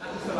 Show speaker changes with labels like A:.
A: 아, 됐어.